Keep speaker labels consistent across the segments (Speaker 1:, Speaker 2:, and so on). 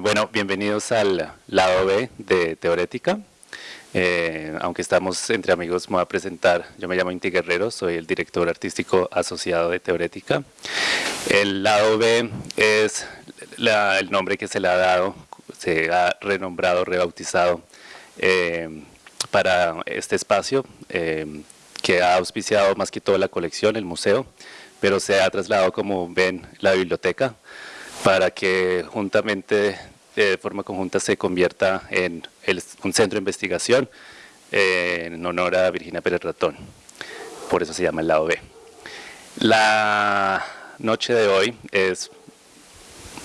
Speaker 1: Bueno, bienvenidos al lado B de Teorética. Eh, aunque estamos entre amigos, me voy a presentar. Yo me llamo Inti Guerrero, soy el director artístico asociado de Teorética. El lado B es el nombre que se le ha dado, se ha renombrado, rebautizado eh, para este espacio eh, que ha auspiciado más que todo la colección, el museo, pero se ha trasladado, como ven, la biblioteca para que juntamente, de forma conjunta, se convierta en un centro de investigación eh, en honor a Virginia Pérez Ratón. Por eso se llama el lado B. La noche de hoy es,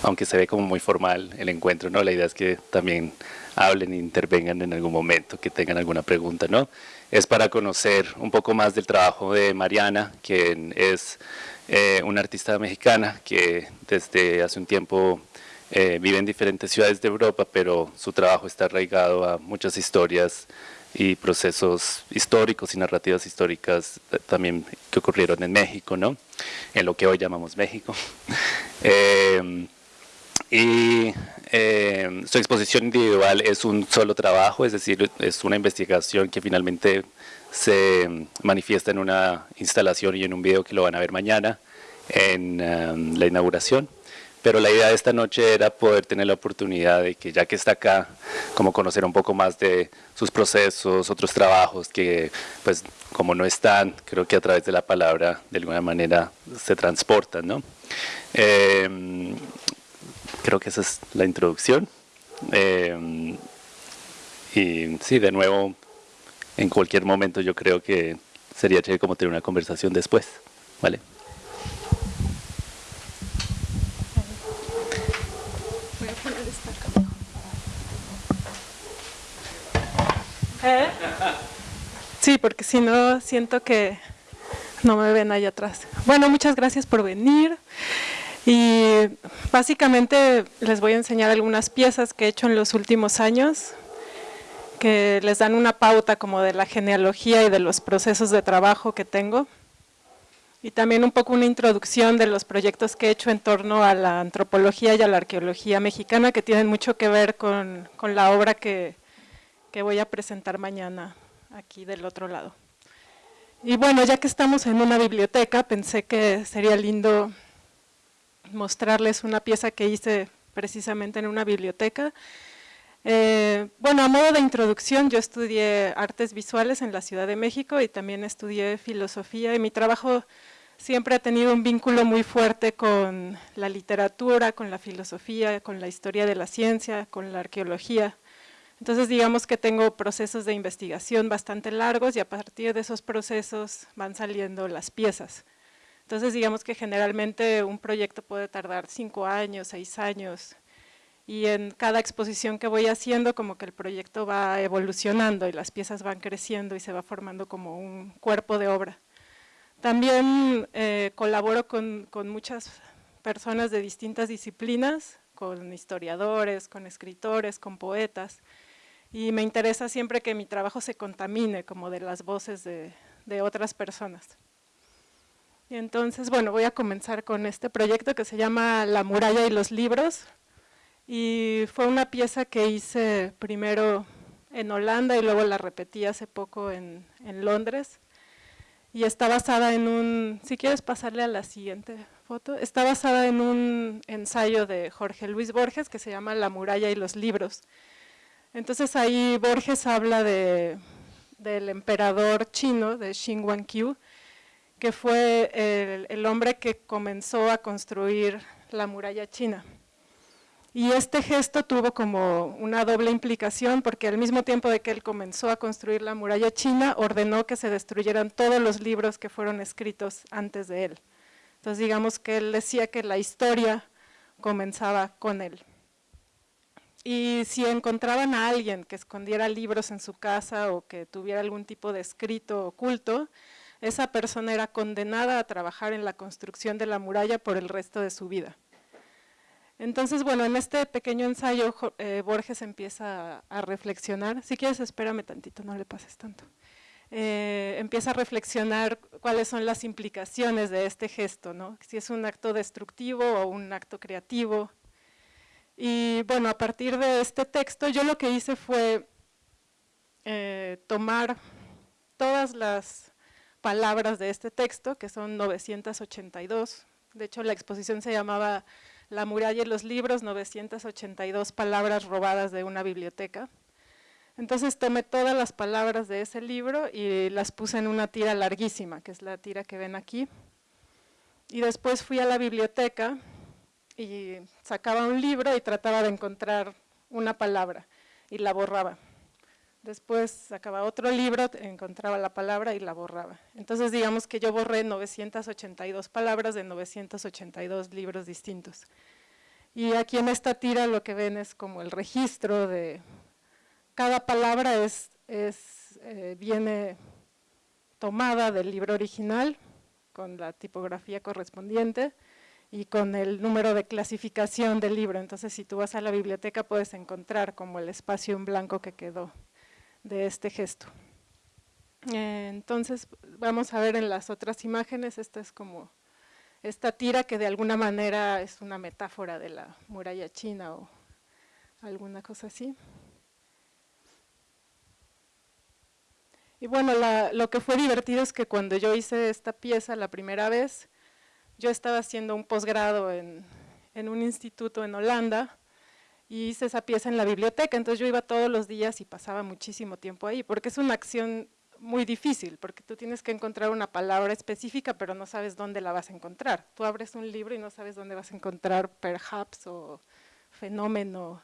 Speaker 1: aunque se ve como muy formal el encuentro, ¿no? la idea es que también hablen e intervengan en algún momento, que tengan alguna pregunta, ¿no? Es para conocer un poco más del trabajo de Mariana, quien es eh, una artista mexicana que desde hace un tiempo eh, vive en diferentes ciudades de Europa, pero su trabajo está arraigado a muchas historias y procesos históricos y narrativas históricas eh, también que ocurrieron en México, ¿no? en lo que hoy llamamos México. y su exposición individual es un solo trabajo, es decir, es una investigación que finalmente se manifiesta en una instalación y en un video que lo van a ver mañana en um, la inauguración. Pero la idea de esta noche era poder tener la oportunidad de que ya que está acá, como conocer un poco más de sus procesos, otros trabajos que pues como no están, creo que a través de la palabra de alguna manera se transportan, ¿no? Em, creo que esa es la introducción. Em, y sí, de nuevo, en cualquier momento yo creo que sería chévere como tener una conversación después, ¿vale?
Speaker 2: ¿Eh? Sí, porque si no, siento que no me ven ahí atrás. Bueno, muchas gracias por venir. Y básicamente les voy a enseñar algunas piezas que he hecho en los últimos años que les dan una pauta como de la genealogía y de los procesos de trabajo que tengo. Y también un poco una introducción de los proyectos que he hecho en torno a la antropología y a la arqueología mexicana que tienen mucho que ver con, con la obra que, que voy a presentar mañana aquí del otro lado. Y bueno, ya que estamos en una biblioteca, pensé que sería lindo mostrarles una pieza que hice precisamente en una biblioteca, eh, bueno, a modo de introducción, yo estudié artes visuales en la Ciudad de México y también estudié filosofía y mi trabajo siempre ha tenido un vínculo muy fuerte con la literatura, con la filosofía, con la historia de la ciencia, con la arqueología. Entonces digamos que tengo procesos de investigación bastante largos y a partir de esos procesos van saliendo las piezas. Entonces digamos que generalmente un proyecto puede tardar cinco años, seis años, y en cada exposición que voy haciendo como que el proyecto va evolucionando y las piezas van creciendo y se va formando como un cuerpo de obra. También eh, colaboro con, con, muchas personas de distintas disciplinas, con historiadores, con escritores, con poetas, y me interesa siempre que mi trabajo se contamine como de las voces de, de otras personas. Y entonces, bueno, voy a comenzar con este proyecto que se llama La muralla y los libros, y fue una pieza que hice primero en Holanda y luego la repetí hace poco en, en, Londres y está basada en un, si quieres pasarle a la siguiente foto, está basada en un ensayo de Jorge Luis Borges que se llama La muralla y los libros. Entonces ahí Borges habla de, del emperador chino, de Xin que fue el, hombre que comenzó a construir la muralla china. Y este gesto tuvo como una doble implicación porque al mismo tiempo de que él comenzó a construir la muralla china, ordenó que se destruyeran todos los libros que fueron escritos antes de él. Entonces digamos que él decía que la historia comenzaba con él. Y si encontraban a alguien que escondiera libros en su casa o que tuviera algún tipo de escrito oculto, esa persona era condenada a trabajar en la construcción de la muralla por el resto de su vida. Entonces, bueno, en este pequeño ensayo eh, Borges empieza a, reflexionar, si quieres espérame tantito, no le pases tanto, eh, empieza a reflexionar cuáles son las implicaciones de este gesto, ¿no? si es un acto destructivo o un acto creativo, Y bueno, a partir de este texto, yo lo que hice fue eh, tomar todas las palabras de este texto, que son 982. De hecho, la exposición se llamaba La muralla y los libros, 982 palabras robadas de una biblioteca. Entonces tomé todas las palabras de ese libro y las puse en una tira larguísima, que es la tira que ven aquí. Y después fui a la biblioteca y sacaba un libro y trataba de encontrar una palabra y la borraba. Después sacaba otro libro, encontraba la palabra y la borraba. Entonces digamos que yo borré 982 palabras de 982 libros distintos. Y aquí en esta tira lo que ven es como el registro de cada palabra es, eh, viene tomada del libro original con la tipografía correspondiente y con el número de clasificación del libro. Entonces, si tú vas a la biblioteca puedes encontrar como el espacio en blanco que quedó de este gesto. Eh, entonces, vamos a ver en las otras imágenes, esta es como esta tira que de alguna manera es una metáfora de la muralla china o alguna cosa así. Y bueno, lo que fue divertido es que cuando yo hice esta pieza la primera vez, yo estaba haciendo un posgrado en, un instituto en Holanda y hice esa pieza en la biblioteca, entonces yo iba todos los días y pasaba muchísimo tiempo ahí, porque es una acción muy difícil, porque tú tienes que encontrar una palabra específica, pero no sabes dónde la vas a encontrar. Tú abres un libro y no sabes dónde vas a encontrar perhaps o fenómeno,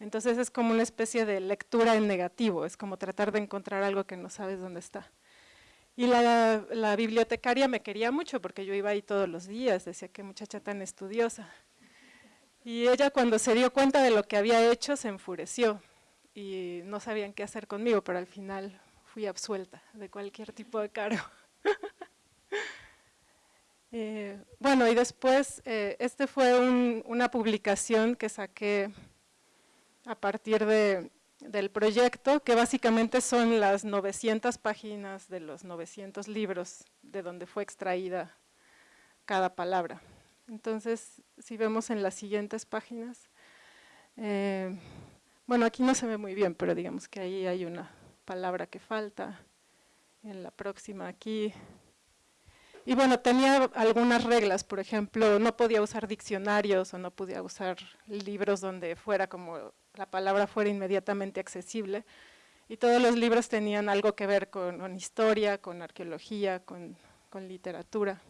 Speaker 2: entonces es como una especie de lectura en negativo, es como tratar de encontrar algo que no sabes dónde está. Y la, bibliotecaria me quería mucho porque yo iba ahí todos los días, decía qué muchacha tan estudiosa. Y ella cuando se dio cuenta de lo que había hecho se enfureció y no sabían qué hacer conmigo, pero al final fui absuelta de cualquier tipo de cargo. Eh, bueno, y después, eh, este fue una publicación que saqué a partir del proyecto, que básicamente son las 900 páginas de los 900 libros de donde fue extraída cada palabra. Entonces, si vemos en las siguientes páginas, eh, bueno, aquí no se ve muy bien, pero digamos que ahí hay una palabra que falta, en la próxima aquí. Y bueno, tenía algunas reglas, por ejemplo, no podía usar diccionarios o no podía usar libros donde fuera como la palabra fuera inmediatamente accesible. Y todos los libros tenían algo que ver con, historia, con arqueología, con, literatura.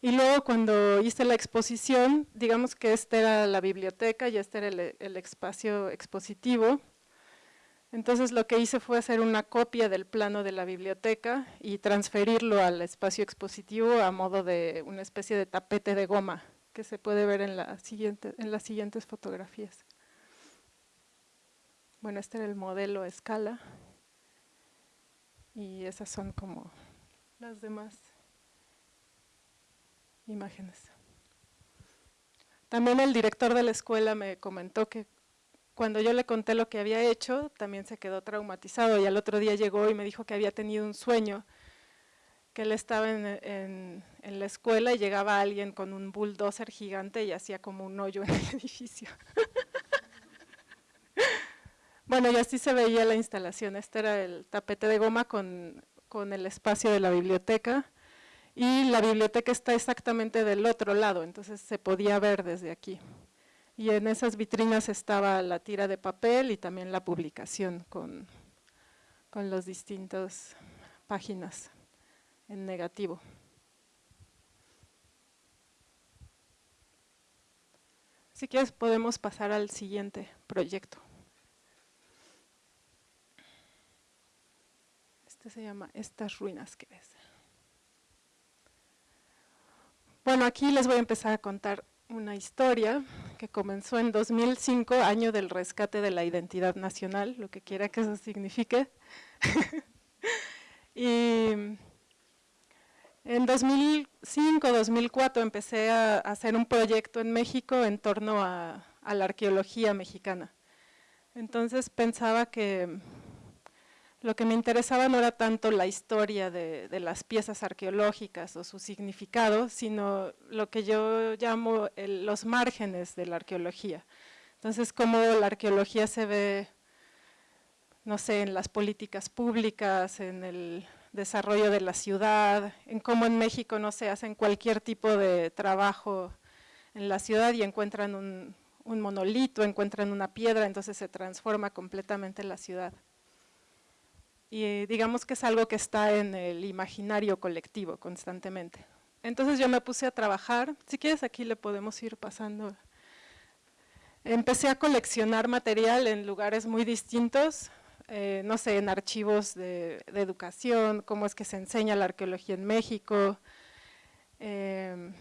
Speaker 2: Y luego cuando hice la exposición, digamos que esta era la biblioteca y este era el, espacio expositivo. Entonces lo que hice fue hacer una copia del plano de la biblioteca y transferirlo al espacio expositivo a modo de una especie de tapete de goma que se puede ver en, la siguiente, en las siguientes fotografías. Bueno, este era el modelo escala y esas son como las demás imágenes. También el director de la escuela me comentó que cuando yo le conté lo que había hecho, también se quedó traumatizado y al otro día llegó y me dijo que había tenido un sueño que él estaba en, la escuela y llegaba alguien con un bulldozer gigante y hacía como un hoyo en el edificio. bueno, y así se veía la instalación. Este era el tapete de goma con, con el espacio de la biblioteca y la biblioteca está exactamente del otro lado, entonces se podía ver desde aquí. Y en esas vitrinas estaba la tira de papel y también la publicación con, con las distintas páginas en negativo. Si quieres podemos pasar al siguiente proyecto. Este se llama Estas ruinas que ves. Bueno, aquí les voy a empezar a contar una historia que comenzó en 2005, año del rescate de la identidad nacional, lo que quiera que eso signifique. y en 2005-2004 empecé a hacer un proyecto en México en torno a, la arqueología mexicana. Entonces pensaba que lo que me interesaba no era tanto la historia de, las piezas arqueológicas o su significado, sino lo que yo llamo los márgenes de la arqueología. Entonces, cómo la arqueología se ve, no sé, en las políticas públicas, en el desarrollo de la ciudad, en cómo en México no se hacen cualquier tipo de trabajo en la ciudad y encuentran un, un monolito, encuentran una piedra, entonces se transforma completamente la ciudad y digamos que es algo que está en el imaginario colectivo constantemente. Entonces yo me puse a trabajar, si quieres aquí le podemos ir pasando. Empecé a coleccionar material en lugares muy distintos, eh, no sé, en archivos de, educación, cómo es que se enseña la arqueología en México, em,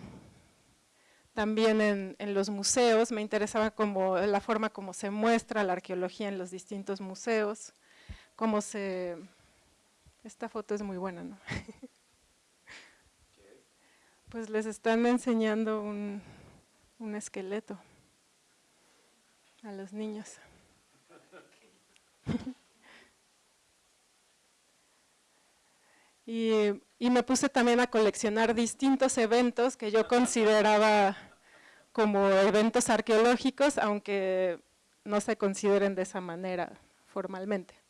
Speaker 2: también en, en, los museos, me interesaba como la forma como se muestra la arqueología en los distintos museos, cómo se... Esta foto es muy buena, ¿no? Pues les están enseñando un, esqueleto a los niños. Y, y, me puse también a coleccionar distintos eventos que yo consideraba como eventos arqueológicos, aunque no se consideren de esa manera formalmente.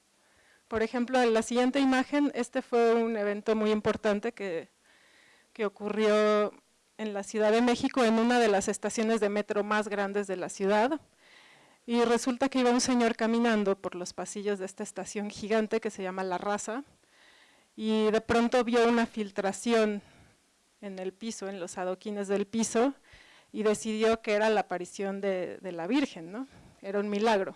Speaker 2: Por ejemplo, en la siguiente imagen, este fue un evento muy importante que, que ocurrió en la Ciudad de México, en una de las estaciones de metro más grandes de la ciudad. Y resulta que iba un señor caminando por los pasillos de esta estación gigante que se llama La Raza, y de pronto vio una filtración en el piso, en los adoquines del piso, y decidió que era la aparición de, de la Virgen, ¿no? Era un milagro.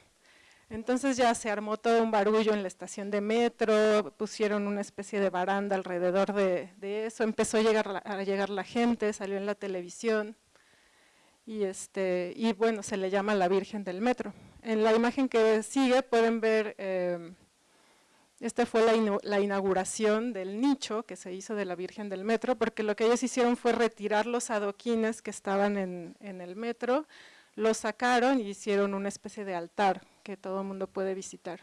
Speaker 2: Entonces ya se armó todo un barullo en la estación de metro, pusieron una especie de baranda alrededor de, eso, empezó a llegar, a llegar la gente, salió en la televisión y, este, y bueno, se le llama la Virgen del Metro. En la imagen que sigue pueden ver, eh, esta fue la, inauguración del nicho que se hizo de la Virgen del Metro, porque lo que ellos hicieron fue retirar los adoquines que estaban en el metro, los sacaron y hicieron una especie de altar que todo el mundo puede visitar.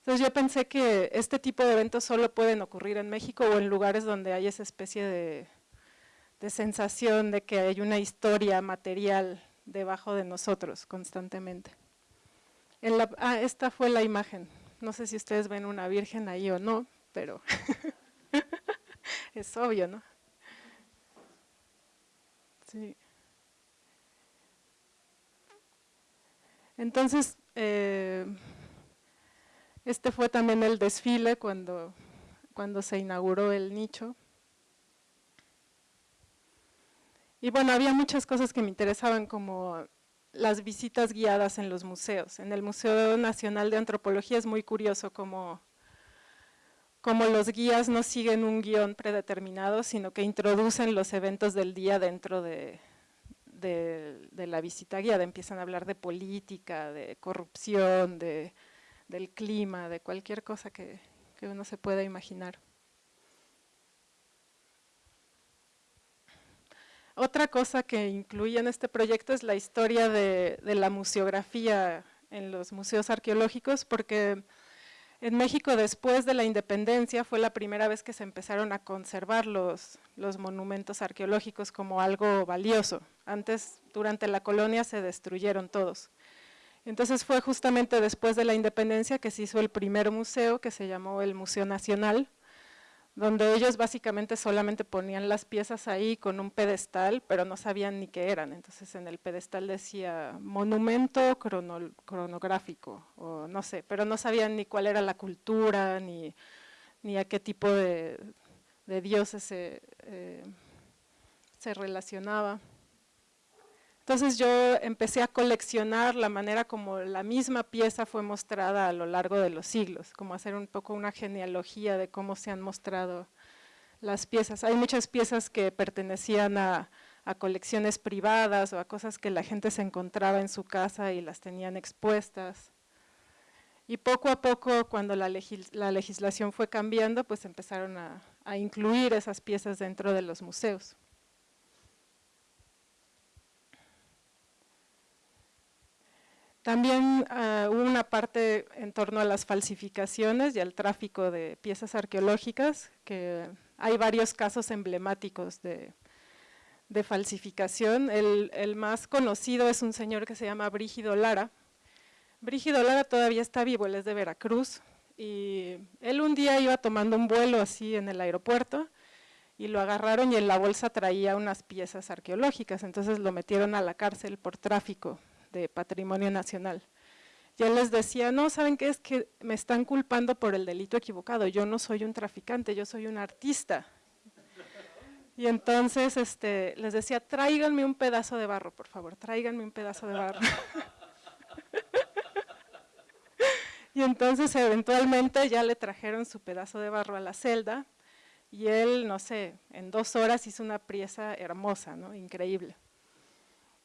Speaker 2: Entonces yo pensé que este tipo de eventos solo pueden ocurrir en México o en lugares donde hay esa especie de, sensación de que hay una historia material debajo de nosotros constantemente. Ah, esta fue la imagen. No sé si ustedes ven una virgen ahí o no, pero es obvio, ¿no? Sí. Entonces, eh, este fue también el desfile cuando, cuando se inauguró el nicho. Y bueno, había muchas cosas que me interesaban como las visitas guiadas en los museos. En el Museo Nacional de Antropología es muy curioso como, como los guías no siguen un guion predeterminado, sino que introducen los eventos del día dentro de, de, la visita guiada, empiezan a hablar de política, de corrupción, de, del clima, de cualquier cosa que, uno se pueda imaginar. Otra cosa que incluye en este proyecto es la historia de, de la museografía en los museos arqueológicos, porque en México, después de la independencia, fue la primera vez que se empezaron a conservar los, los monumentos arqueológicos como algo valioso. Antes, durante la colonia, se destruyeron todos. Entonces fue justamente después de la independencia que se hizo el primer museo, que se llamó el Museo Nacional, donde ellos básicamente solamente ponían las piezas ahí con un pedestal, pero no sabían ni qué eran. Entonces en el pedestal decía monumento cronográfico, o no sé, pero no sabían ni cuál era la cultura, ni, a qué tipo de, dioses se, eh, se relacionaba. Entonces yo empecé a coleccionar la manera como la misma pieza fue mostrada a lo largo de los siglos, como hacer un poco una genealogía de cómo se han mostrado las piezas. Hay muchas piezas que pertenecían a, colecciones privadas o a cosas que la gente se encontraba en su casa y las tenían expuestas. Y poco a poco, cuando la, legislación fue cambiando, pues empezaron a incluir esas piezas dentro de los museos. También ah, hubo una una parte en torno a las falsificaciones y al tráfico de piezas arqueológicas, que hay varios casos emblemáticos de, falsificación. El, el, más conocido es un señor que se llama Brígido Lara. Brígido Lara todavía está vivo, él es de Veracruz, y él un día iba tomando un vuelo así en el aeropuerto, y lo agarraron y en la bolsa traía unas piezas arqueológicas, entonces lo metieron a la cárcel por tráfico de patrimonio nacional. Y él les decía, no, ¿saben qué? Es que me están culpando por el delito equivocado, yo no soy un traficante, yo soy un artista. Y entonces este, les decía, tráiganme un pedazo de barro, por favor, tráiganme un pedazo de barro. y entonces eventualmente ya le trajeron su pedazo de barro a la celda, y él, no sé, en dos horas hizo una pieza hermosa, ¿no? increíble.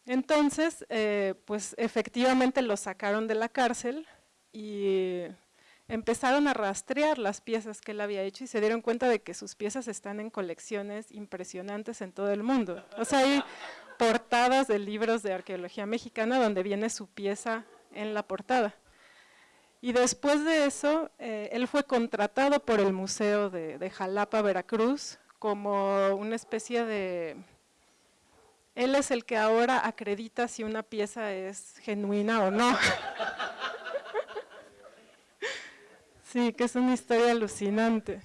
Speaker 2: Entonces, eh, pues efectivamente lo sacaron de la cárcel y empezaron a rastrear las piezas que él había hecho y se dieron cuenta de que sus piezas están en colecciones impresionantes en todo el mundo. O sea, hay portadas de libros de arqueología mexicana donde viene su pieza en la portada. Y después de eso, eh, él fue contratado por el Museo de, Jalapa, Veracruz, como una especie de... Él es el que ahora acredita si una pieza es genuina o no. sí, que es una historia alucinante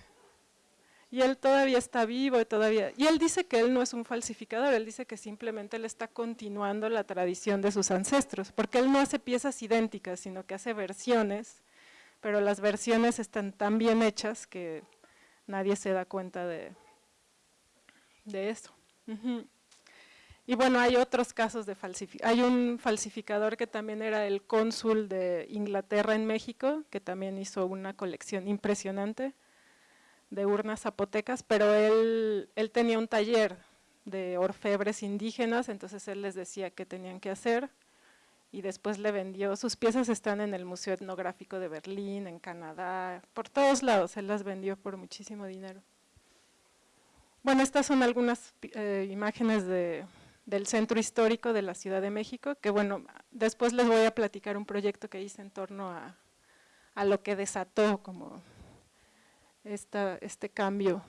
Speaker 2: y él todavía está vivo y todavía, y él dice que él no es un falsificador, él dice que simplemente él está continuando la tradición de sus ancestros, porque él no hace piezas idénticas, sino que hace versiones, pero las versiones están tan bien hechas que nadie se da cuenta de, de eso. Y bueno, hay otros casos de falsificación. Hay un falsificador que también era el cónsul de Inglaterra en México, que también hizo una colección impresionante de urnas zapotecas, pero él, él tenía un taller de orfebres indígenas, entonces él les decía qué tenían que hacer y después le vendió, sus piezas están en el Museo Etnográfico de Berlín, en Canadá, por todos lados, él las vendió por muchísimo dinero. Bueno, estas son algunas eh, imágenes de, del centro histórico de la Ciudad de México, que bueno, después les voy a platicar un proyecto que hice en torno a, a lo que desató como esta, este cambio.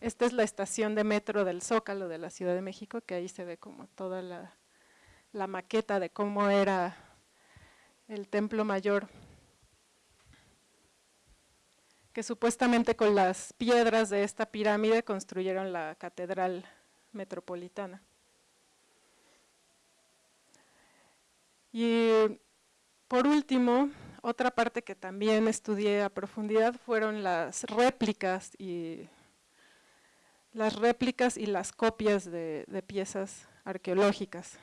Speaker 2: Esta es la estación de metro del Zócalo de la Ciudad de México, que ahí se ve como toda la, la maqueta de cómo era el templo mayor, que supuestamente con las piedras de esta pirámide construyeron la catedral metropolitana. Y por último, otra parte que también estudié a profundidad fueron las réplicas y las réplicas y las copias de, piezas arqueológicas,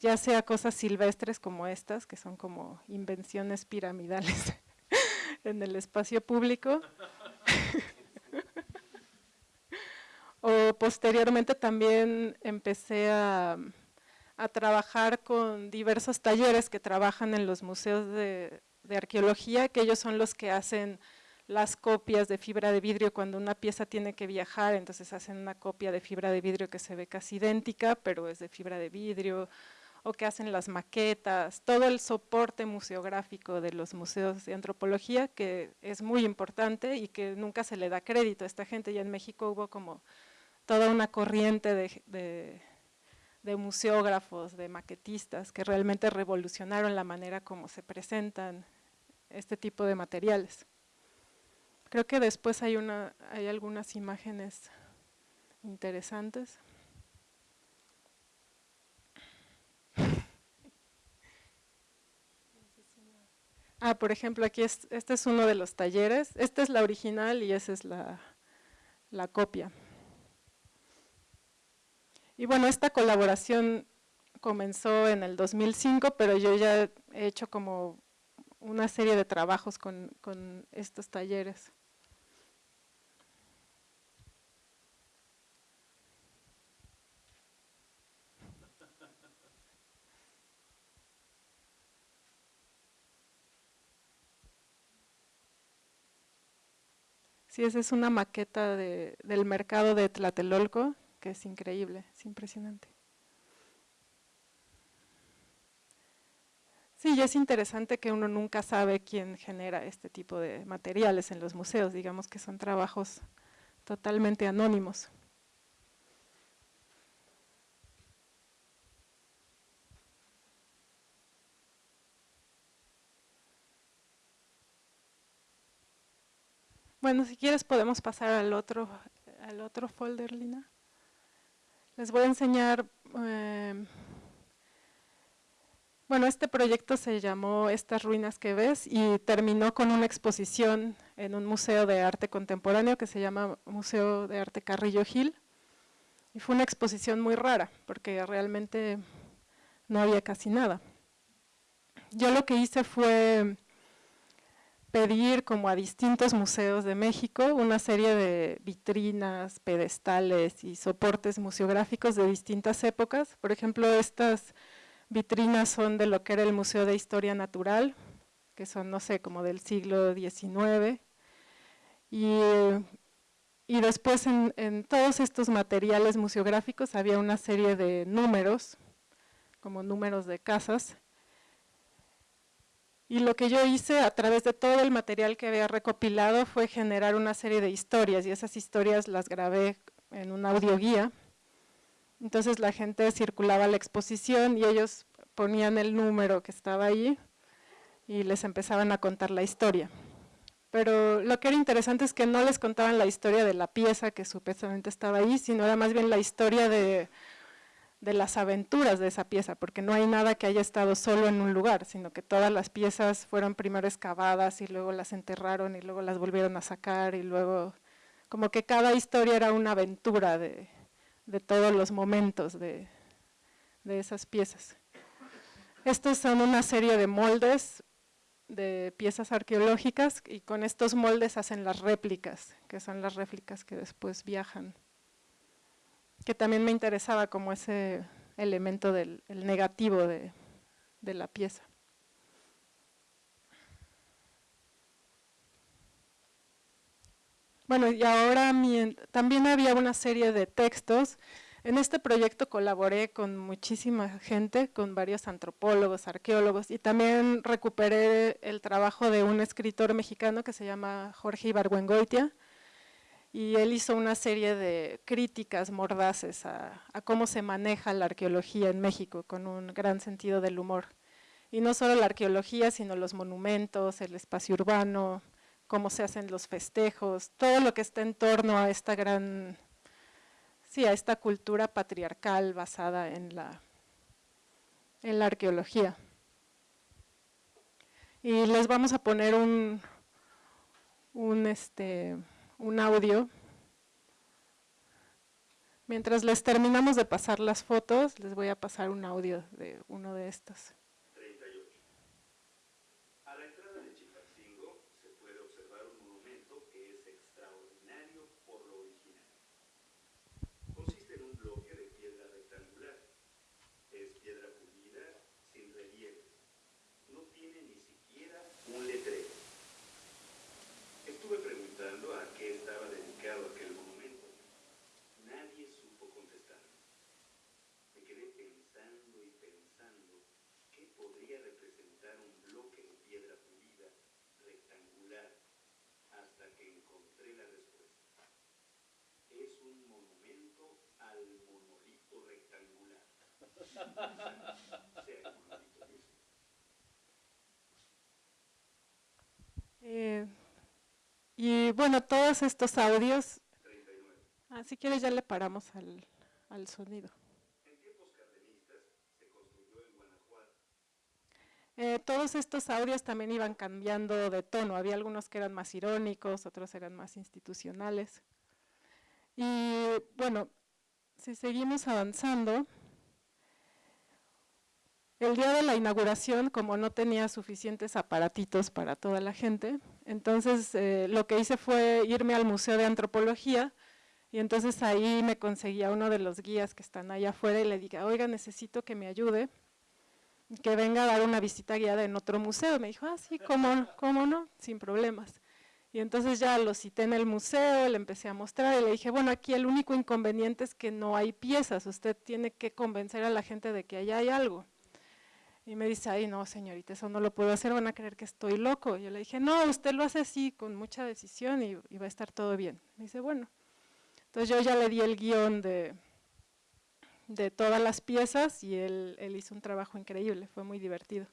Speaker 2: ya sea cosas silvestres como estas, que son como invenciones piramidales en el espacio público, o posteriormente también empecé a a trabajar con diversos talleres que trabajan en los museos de, arqueología, que ellos son los que hacen las copias de fibra de vidrio cuando una pieza tiene que viajar, entonces hacen una copia de fibra de vidrio que se ve casi idéntica, pero es de fibra de vidrio, o que hacen las maquetas, todo el soporte museográfico de los museos de antropología, que es muy importante y que nunca se le da crédito a esta gente, ya en México hubo como toda una corriente de museógrafos, de maquetistas, que realmente revolucionaron la manera como se presentan este tipo de materiales. Creo que después hay, una, hay algunas imágenes interesantes. Ah, por ejemplo, aquí este es uno de los talleres. Esta es la original y esa es la copia. Y bueno, esta colaboración comenzó en el 2005, pero yo ya he hecho como una serie de trabajos con, estos talleres. Sí, esa es una maqueta de, del mercado de Tlatelolco, es increíble, es impresionante. Sí, y es interesante que uno nunca sabe quién genera este tipo de materiales en los museos, digamos que son trabajos totalmente anónimos. Bueno, si quieres podemos pasar al otro, al otro folder, Lina. Les voy a enseñar, eh, bueno, este proyecto se llamó Estas ruinas que ves y terminó con una exposición en un museo de arte contemporáneo que se llama Museo de Arte Carrillo Gil. Y fue una exposición muy rara, porque realmente no había casi nada. Yo lo que hice fue pedir como a distintos museos de México una serie de vitrinas, pedestales y soportes museográficos de distintas épocas. Por ejemplo, estas vitrinas son de lo que era el Museo de Historia Natural, que son, no sé, como del siglo XIX. Y, y después en, en todos estos materiales museográficos había una serie de números, como números de casas, y lo que yo hice a través de todo el material que había recopilado fue generar una serie de historias y esas historias las grabé en un audioguía. Entonces la gente circulaba la exposición y ellos ponían el número que estaba ahí y les empezaban a contar la historia. Pero lo que era interesante es que no les contaban la historia de la pieza que supuestamente estaba ahí, sino era más bien la historia de de las aventuras de esa pieza, porque no hay nada que haya estado solo en un lugar, sino que todas las piezas fueron primero excavadas y luego las enterraron y luego las volvieron a sacar y luego, como que cada historia era una aventura de, todos los momentos de, de esas piezas. Estos son una serie de moldes de piezas arqueológicas y con estos moldes hacen las réplicas, que son las réplicas que después viajan que también me interesaba como ese elemento del negativo de, la pieza. Bueno, y ahora también había una serie de textos. En este proyecto colaboré con muchísima gente, con varios antropólogos, arqueólogos, y también recuperé el trabajo de un escritor mexicano que se llama Jorge Ibargüengoitia, y él hizo una serie de críticas mordaces a, cómo se maneja la arqueología en México con un gran sentido del humor. Y no solo la arqueología, sino los monumentos, el espacio urbano, cómo se hacen los festejos, todo lo que está en torno a esta gran, sí, a esta cultura patriarcal basada en la, en la arqueología. Y les vamos a poner un, un este, un audio. Mientras les terminamos de pasar las fotos, les voy a pasar un audio de uno de estos.
Speaker 3: 38. A la entrada de Chilpancingo se puede observar un monumento que es extraordinario por lo original. Consiste en un bloque de piedra rectangular. Es piedra pulida, sin relieve. No tiene ni siquiera un letrero. Estuve preguntando a qué estaba dedicado aquel monumento. Nadie supo contestar. Me quedé pensando y pensando qué podría representar un bloque de piedra pulida rectangular hasta que encontré la respuesta. Es un monumento al monolito rectangular. sea el monolito mismo.
Speaker 2: Eh, y bueno, todos estos audios, ah, si quieres ya le paramos al, al sonido.
Speaker 3: En tiempos cardenistas se construyó en Guanajuato.
Speaker 2: Eh, todos estos audios también iban cambiando de tono, había algunos que eran más irónicos, otros eran más institucionales. Y bueno, si seguimos avanzando, el día de la inauguración, como no tenía suficientes aparatitos para toda la gente, entonces eh, lo que hice fue irme al Museo de Antropología y entonces ahí me conseguía uno de los guías que están allá afuera y le dije, oiga, necesito que me ayude, que venga a dar una visita guiada en otro museo. Me dijo, ah, sí, ¿cómo, cómo no? Sin problemas. Y entonces ya lo cité en el museo, le empecé a mostrar y le dije, bueno, aquí el único inconveniente es que no hay piezas, usted tiene que convencer a la gente de que allá hay algo. Y me dice, ay no señorita, eso no lo puedo hacer, van a creer que estoy loco. Yo le dije, no, usted lo hace así, con mucha decisión y, va a estar todo bien. Me dice, bueno. Entonces yo ya le di el guion de, de todas las piezas y él, él hizo un trabajo increíble, fue muy divertido.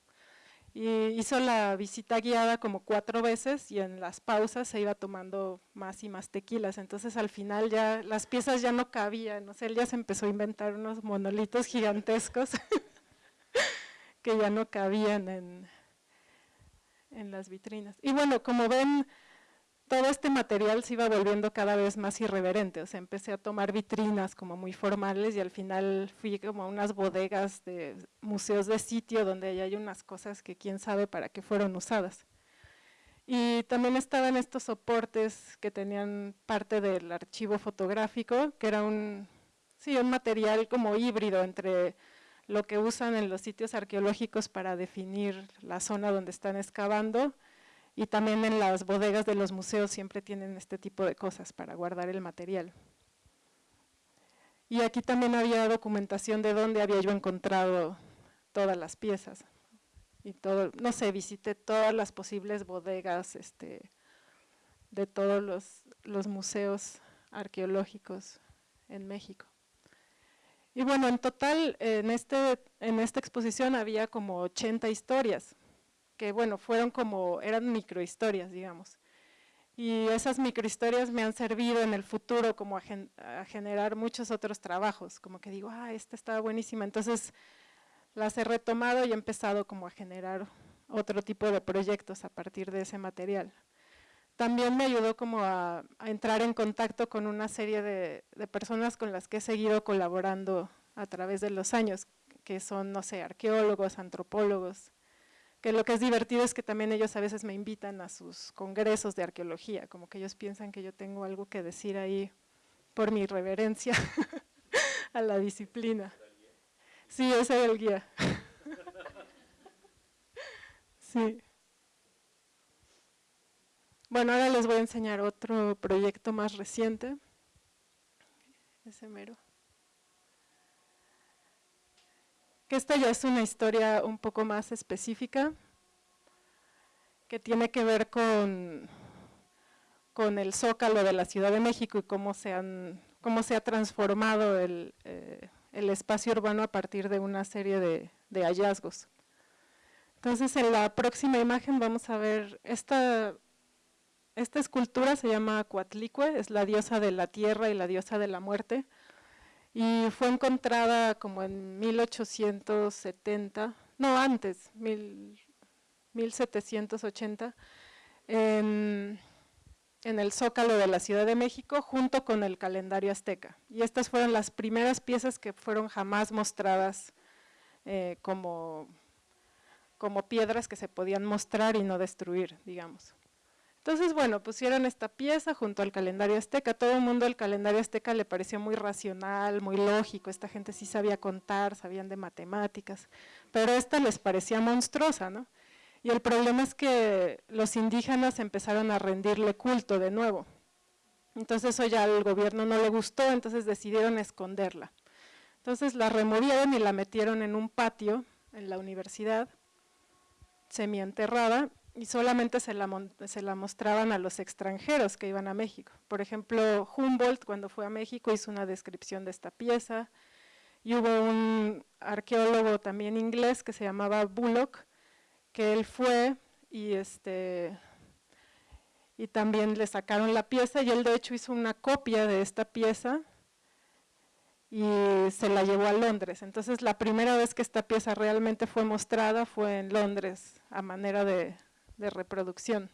Speaker 2: Y hizo la visita guiada como cuatro veces y en las pausas se iba tomando más y más tequilas, entonces al final ya las piezas ya no cabían, no sé, él ya se empezó a inventar unos monolitos gigantescos que ya no cabían en, en las vitrinas. Y bueno, como ven, todo este material se iba volviendo cada vez más irreverente, o sea, empecé a tomar vitrinas como muy formales y al final fui como a unas bodegas de museos de sitio donde hay unas cosas que quién sabe para qué fueron usadas. Y también estaban estos soportes que tenían parte del archivo fotográfico, que era un, sí, un material como híbrido entre lo que usan en los sitios arqueológicos para definir la zona donde están excavando y también en las bodegas de los museos siempre tienen este tipo de cosas para guardar el material. Y aquí también había documentación de dónde había yo encontrado todas las piezas. Y todo, no sé, visité todas las posibles bodegas este, de todos los, los museos arqueológicos en México. Y bueno, en total, en, este, en esta exposición había como 80 historias, que bueno, fueron como, eran microhistorias, digamos. Y esas microhistorias me han servido en el futuro como a, generar muchos otros trabajos, como que digo, ah, esta estaba buenísima, entonces las he retomado y he empezado como a generar otro tipo de proyectos a partir de ese material. También me ayudó como a, entrar en contacto con una serie de, personas con las que he seguido colaborando a través de los años, que son, no sé, arqueólogos, antropólogos, que lo que es divertido es que también ellos a veces me invitan a sus congresos de arqueología, como que ellos piensan que yo tengo algo que decir ahí por mi reverencia a la disciplina. Sí, ese era el guía. Sí. Bueno, ahora les voy a enseñar otro proyecto más reciente. Ese mero. Esta ya es una historia un poco más específica, que tiene que ver con, con el zócalo de la Ciudad de México y cómo se, han, cómo se ha transformado el, eh, el espacio urbano a partir de una serie de, de hallazgos. Entonces en la próxima imagen vamos a ver esta esta escultura se llama Coatlicue, es la diosa de la tierra y la diosa de la muerte, y fue encontrada como en 1870, no antes, 1780, en, en, el Zócalo de la Ciudad de México junto con el calendario azteca. Y estas fueron las primeras piezas que fueron jamás mostradas eh, como, como piedras que se podían mostrar y no destruir, digamos. Entonces, bueno, pusieron esta pieza junto al calendario azteca. Todo el mundo el calendario azteca le pareció muy racional, muy lógico. Esta gente sí sabía contar, sabían de matemáticas, pero esta les parecía monstruosa, ¿no? Y el problema es que los indígenas empezaron a rendirle culto de nuevo. Entonces eso ya al gobierno no le gustó, entonces decidieron esconderla. Entonces la removieron y la metieron en un patio en la universidad, semienterrada, y solamente se la, se la, mostraban a los extranjeros que iban a México. Por ejemplo, Humboldt cuando fue a México hizo una descripción de esta pieza y hubo un arqueólogo también inglés que se llamaba Bullock, que él fue y, este, y también le sacaron la pieza y él de hecho hizo una copia de esta pieza y se la llevó a Londres. Entonces la primera vez que esta pieza realmente fue mostrada fue en Londres a manera de, de reproducción.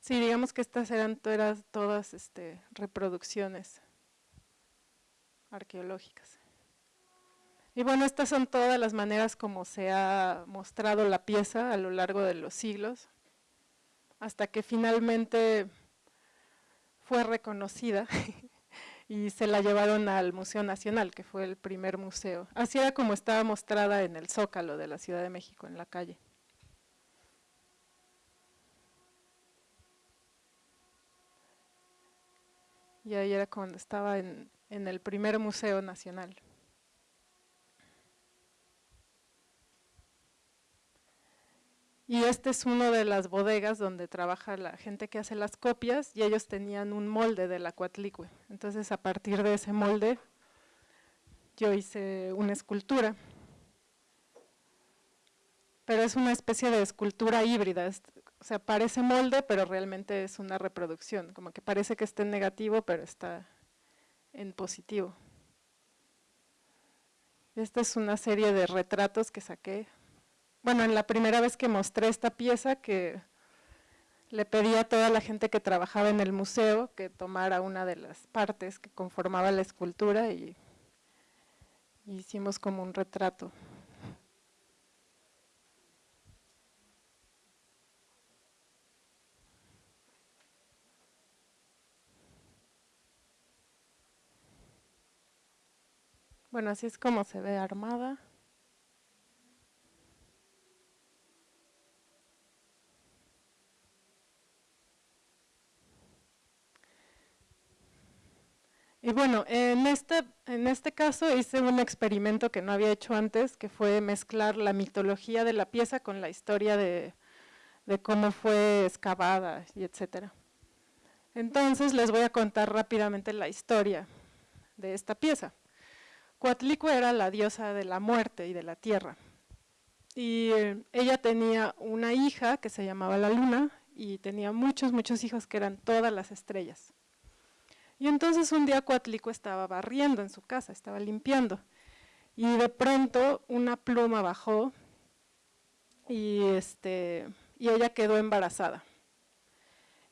Speaker 2: Sí, digamos que estas eran todas, este, reproducciones arqueológicas. Y bueno, estas son todas las maneras como se ha mostrado la pieza a lo largo de los siglos, hasta que finalmente fue reconocida y se la llevaron al Museo Nacional, que fue el primer museo. Así era como estaba mostrada en el Zócalo de la Ciudad de México, en la calle. Y ahí era cuando estaba en, en el primer Museo Nacional. Y este es uno de las bodegas donde trabaja la gente que hace las copias y ellos tenían un molde de la Cuatlicue. Entonces a partir de ese molde yo hice una escultura. Pero es una especie de escultura híbrida, o sea, parece molde, pero realmente es una reproducción, como que parece que está en negativo, pero está en positivo. Esta es una serie de retratos que saqué bueno, en la primera vez que mostré esta pieza, que le pedí a toda la gente que trabajaba en el museo que tomara una de las partes que conformaba la escultura y, hicimos como un retrato. Bueno, así es como se ve armada. Y bueno, en este, en este caso hice un experimento que no había hecho antes, que fue mezclar la mitología de la pieza con la historia de, cómo fue excavada y etcétera. Entonces les voy a contar rápidamente la historia de esta pieza. Coatlicue era la diosa de la muerte y de la tierra. Y eh, ella tenía una hija que se llamaba la luna y tenía muchos, muchos hijos que eran todas las estrellas. Y entonces un día Coatlico estaba barriendo en su casa, estaba limpiando, y de pronto una pluma bajó y, este, y ella quedó embarazada.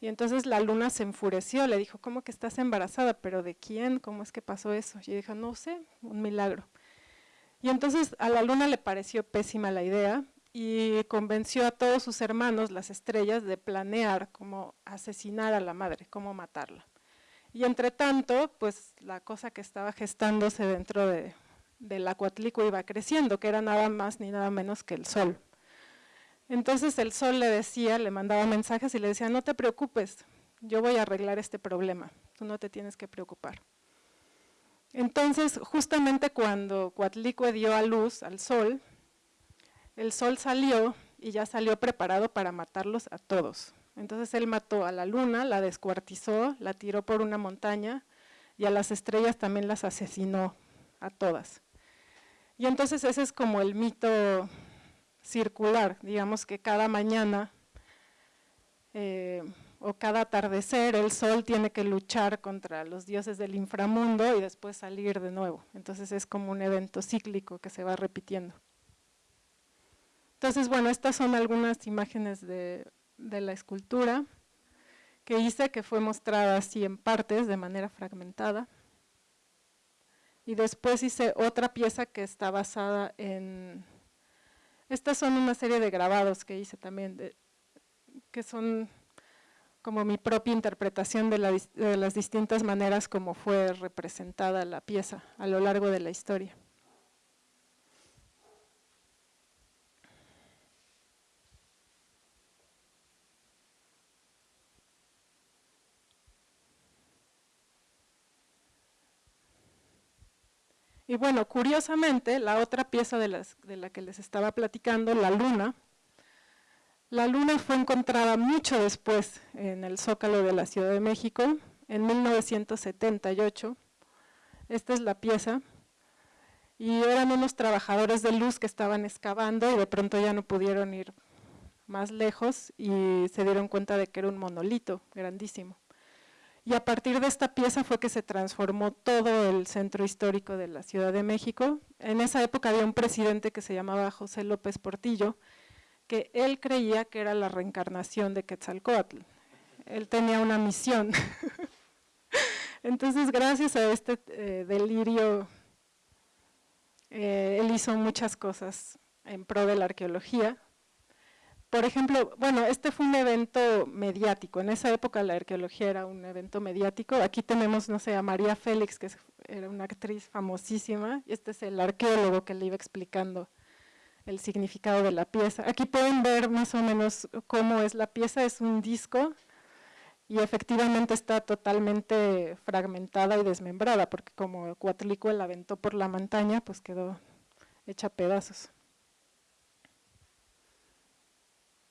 Speaker 2: Y entonces la luna se enfureció, le dijo, ¿cómo que estás embarazada? ¿Pero de quién? ¿Cómo es que pasó eso? Y dijo, no sé, un milagro. Y entonces a la luna le pareció pésima la idea y convenció a todos sus hermanos, las estrellas, de planear cómo asesinar a la madre, cómo matarla. Y entre tanto, pues la cosa que estaba gestándose dentro de, del acuatlico iba creciendo, que era nada más ni nada menos que el sol. Entonces el sol le decía, le mandaba mensajes y le decía, no te preocupes, yo voy a arreglar este problema, tú no te tienes que preocupar. Entonces, justamente cuando Coatlicue dio a luz al sol, el sol salió y ya salió preparado para matarlos a todos. Entonces él mató a la luna, la descuartizó, la tiró por una montaña y a las estrellas también las asesinó a todas. Y entonces ese es como el mito circular, digamos que cada mañana eh, o cada atardecer el sol tiene que luchar contra los dioses del inframundo y después salir de nuevo. Entonces es como un evento cíclico que se va repitiendo. Entonces, bueno, estas son algunas imágenes de de la escultura que hice, que fue mostrada así en partes, de manera fragmentada. Y después hice otra pieza que está basada en... Estas son una serie de grabados que hice también, que son como mi propia interpretación de, de las distintas maneras como fue representada la pieza a lo largo de la historia. Y bueno, curiosamente, la otra pieza de, la que les estaba platicando, la luna, la luna fue encontrada mucho después en el Zócalo de la Ciudad de México, en 1978. Esta es la pieza. Y eran unos trabajadores de luz que estaban excavando y de pronto ya no pudieron ir más lejos y se dieron cuenta de que era un monolito grandísimo. Y a partir de esta pieza fue que se transformó todo el centro histórico de la Ciudad de México. En esa época había un presidente que se llamaba José López Portillo, que él creía que era la reencarnación de Quetzalcoatl. Él tenía una misión. Entonces, gracias a este eh, delirio, eh, él hizo muchas cosas en pro de la arqueología, por ejemplo, bueno, este fue un evento mediático, en esa época la arqueología era un evento mediático, aquí tenemos, no sé, a María Félix, que era una actriz famosísima, y este es el arqueólogo que le iba explicando el significado de la pieza. Aquí pueden ver más o menos cómo es la pieza, es un disco, y efectivamente está totalmente fragmentada y desmembrada, porque como Cuatlicue la aventó por la montaña, pues quedó hecha pedazos.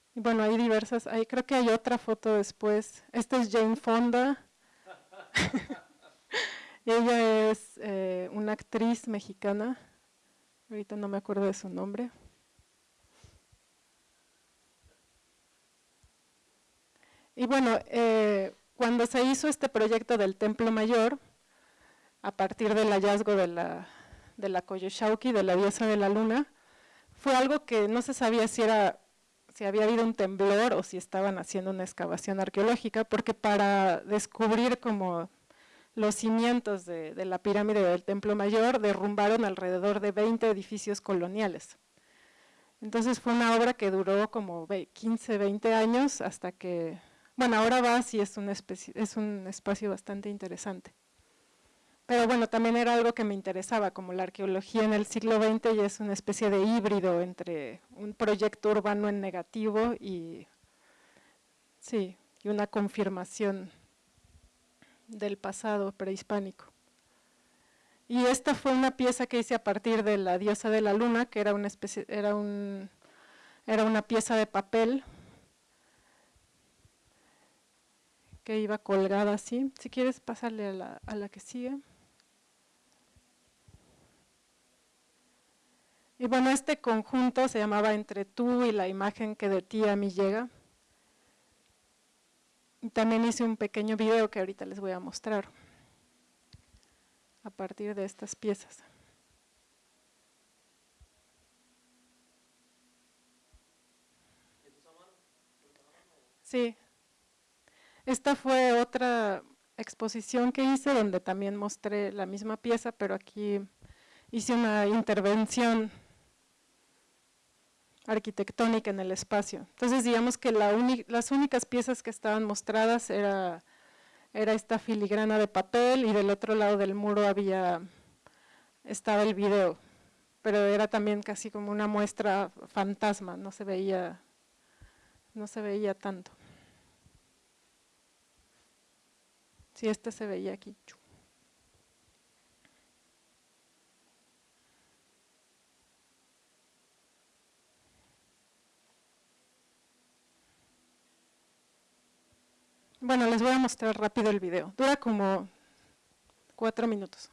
Speaker 2: Y bueno, hay diversas, creo que hay otra foto después. Esta es Jane Fonda. Ella es eh, una actriz mexicana, ahorita no me acuerdo de su nombre. Y bueno, eh, cuando se hizo este proyecto del Templo Mayor, a partir del hallazgo de la, de la de la diosa de la luna, fue algo que no se sabía si era si había habido un temblor o si estaban haciendo una excavación arqueológica, porque para descubrir como los cimientos de, la pirámide del Templo Mayor derrumbaron alrededor de 20 edificios coloniales. Entonces fue una obra que duró como 15, 20 años hasta que, bueno, ahora va y es un, es un espacio bastante interesante. Pero bueno, también era algo que me interesaba, como la arqueología en el siglo XX ya es una especie de híbrido entre un proyecto urbano en negativo y, sí, y una confirmación del pasado prehispánico. Y esta fue una pieza que hice a partir de la diosa de la luna, que era una, especie, era un, era una pieza de papel que iba colgada así. Si quieres pasarle a la, a la que sigue. Y bueno, este conjunto se llamaba Entre tú y la imagen que de ti a mí llega. También hice un pequeño video que ahorita les voy a mostrar a partir de estas piezas. Sí. Esta fue otra exposición que hice donde también mostré la misma pieza, pero aquí hice una intervención arquitectónica en el espacio. Entonces digamos que las únicas piezas que estaban mostradas era, era esta filigrana de papel y del otro lado del muro había estaba el video, pero era también casi como una muestra fantasma, no se veía, no se veía tanto. Si este se veía aquí. Bueno, les voy a mostrar rápido el video. Dura como cuatro minutos.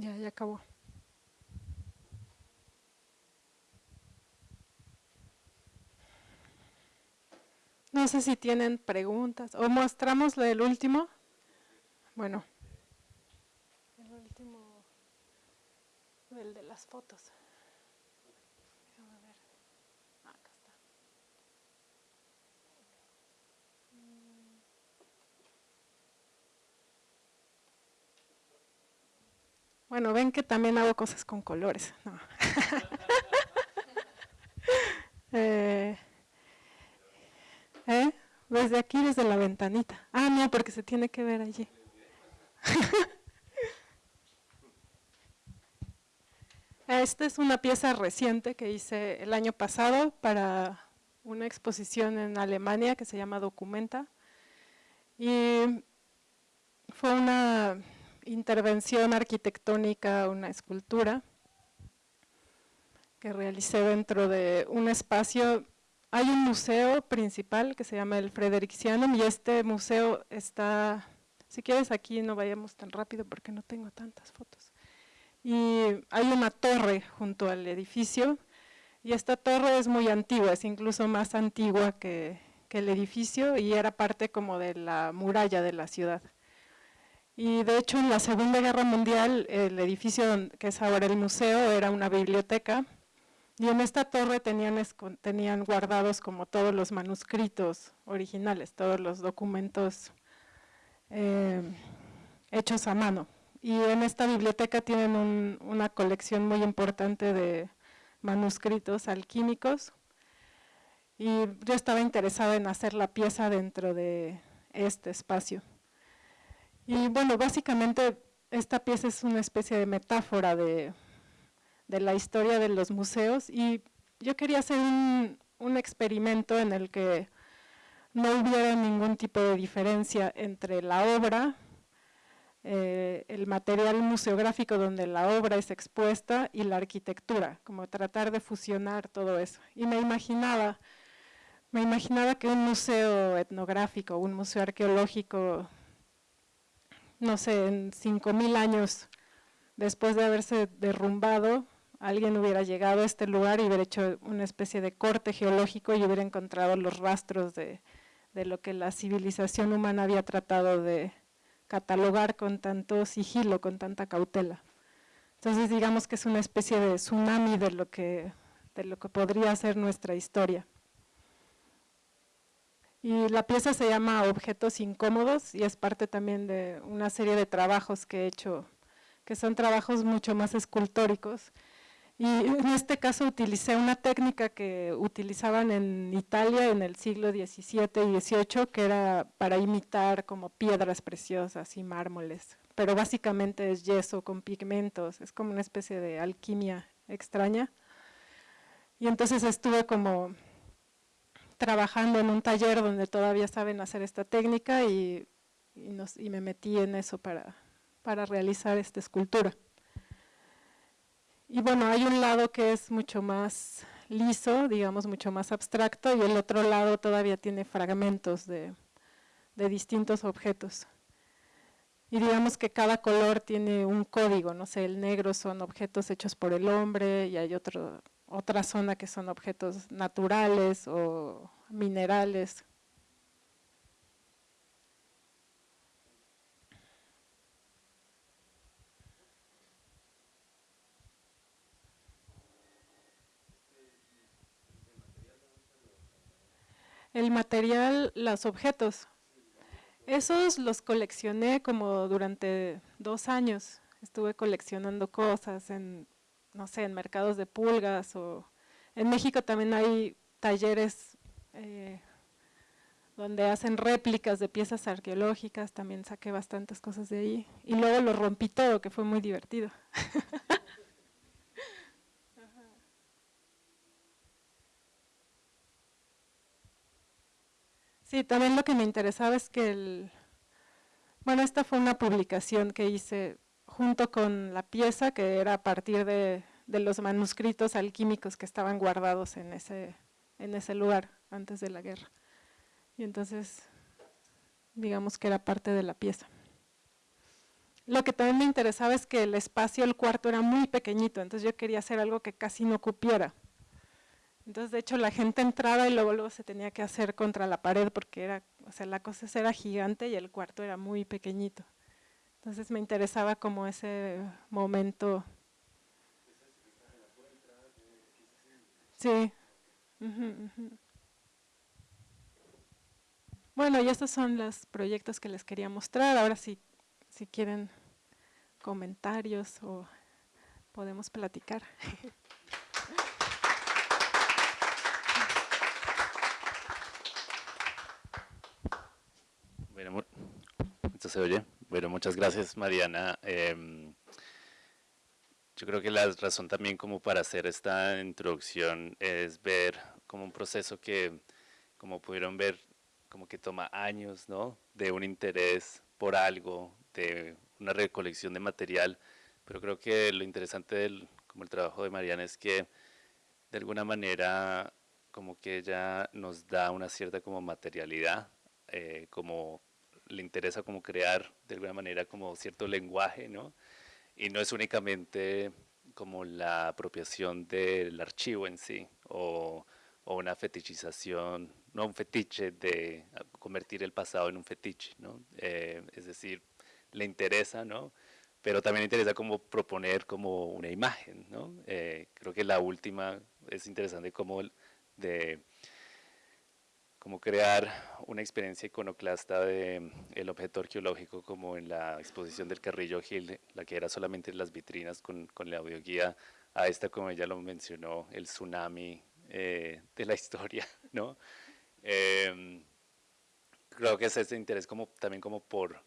Speaker 2: Ya, ya acabó. No sé si tienen preguntas. ¿O mostramos del último? Bueno. El último. El de las fotos. Déjame ver. Ah, acá está. Bueno, ven que también hago cosas con colores. Eh, ¿Eh? Desde aquí, desde la ventanita. Ah, no, porque se tiene que ver allí. Esta es una pieza reciente que hice el año pasado para una exposición en Alemania que se llama Documenta. Y fue una intervención arquitectónica, una escultura que realicé dentro de un espacio hay un museo principal que se llama el Fredericianum y este museo está, si quieres aquí no vayamos tan rápido porque no tengo tantas fotos. Y hay una torre junto al edificio y esta torre es muy antigua, es incluso más antigua que, que el edificio y era parte como de la muralla de la ciudad. Y de hecho en la Segunda Guerra Mundial el edificio que es ahora el museo era una biblioteca y en esta torre tenían, tenían guardados como todos los manuscritos originales, todos los documentos eh, hechos a mano. Y en esta biblioteca tienen una colección muy importante de manuscritos alquímicos. Y yo estaba interesada en hacer la pieza dentro de este espacio. Y bueno, básicamente esta pieza es una especie de metáfora de la historia de los museos y yo quería hacer un, experimento en el que no hubiera ningún tipo de diferencia entre la obra, eh, el material museográfico donde la obra es expuesta y la arquitectura, como tratar de fusionar todo eso. Y me imaginaba, me imaginaba que un museo etnográfico, un museo arqueológico, no sé, en 5.000 años después de haberse derrumbado, alguien hubiera llegado a este lugar y hubiera hecho una especie de corte geológico y hubiera encontrado los rastros de, lo que la civilización humana había tratado de catalogar con tanto sigilo, con tanta cautela. Entonces digamos que es una especie de tsunami de lo que, de lo que podría ser nuestra historia. Y la pieza se llama Objetos Incómodos y es parte también de una serie de trabajos que he hecho, que son trabajos mucho más escultóricos, y en este caso utilicé una técnica que utilizaban en Italia en el siglo XVII y XVIII, que era para imitar como piedras preciosas y mármoles. Pero básicamente es yeso con pigmentos, es como una especie de alquimia extraña. Y entonces estuve como trabajando en un taller donde todavía saben hacer esta técnica y, y me metí en eso para, para realizar esta escultura. Y bueno, hay un lado que es mucho más liso, digamos, mucho más abstracto, y el otro lado todavía tiene fragmentos de, distintos objetos. Y digamos que cada color tiene un código, no sé, el negro son objetos hechos por el hombre, y hay otro, otra zona que son objetos naturales o minerales. El material, los objetos, esos los coleccioné como durante dos años. Estuve coleccionando cosas en, no sé, en mercados de pulgas o en México también hay talleres eh, donde hacen réplicas de piezas arqueológicas, también saqué bastantes cosas de ahí. Y luego lo rompí todo, que fue muy divertido. Sí, también lo que me interesaba es que el, bueno, esta fue una publicación que hice junto con la pieza que era a partir de, los manuscritos alquímicos que estaban guardados en ese, en ese lugar antes de la guerra. Y entonces, digamos que era parte de la pieza. lo que también me interesaba es que el espacio, el cuarto era muy pequeñito, entonces yo quería hacer algo que casi no cupiera. Entonces, de hecho, la gente entraba y luego, luego se tenía que hacer contra la pared porque era, o sea, la cosa era gigante y el cuarto era muy pequeñito. Entonces me interesaba como ese momento. Sí. Bueno, y estos son los proyectos que les quería mostrar. Ahora sí, si quieren comentarios o podemos platicar.
Speaker 1: Bueno, se oye. Bueno, muchas gracias Mariana. Em, yo creo que la razón también como para hacer esta introducción es ver como un proceso que, como pudieron ver, como que toma años, ¿no? De un interés por algo, de una recolección de material, pero creo que lo interesante del como el trabajo de Mariana es que de alguna manera como que ella nos da una cierta como materialidad, eh, como le interesa como crear de alguna manera como cierto lenguaje, ¿no? Y no es únicamente como la apropiación del archivo en sí, o, una fetichización, no un fetiche de convertir el pasado en un fetiche, ¿no? Eh, es decir, le interesa, ¿no? Pero también le interesa como proponer como una imagen, ¿no? Eh, creo que la última es interesante como de como crear una experiencia iconoclasta de el objeto arqueológico como en la exposición del Carrillo Gil, la que era solamente las vitrinas con, con la audioguía, a esta como ella lo mencionó, el tsunami eh, de la historia, ¿no? Eh, creo que es ese interés como, también como por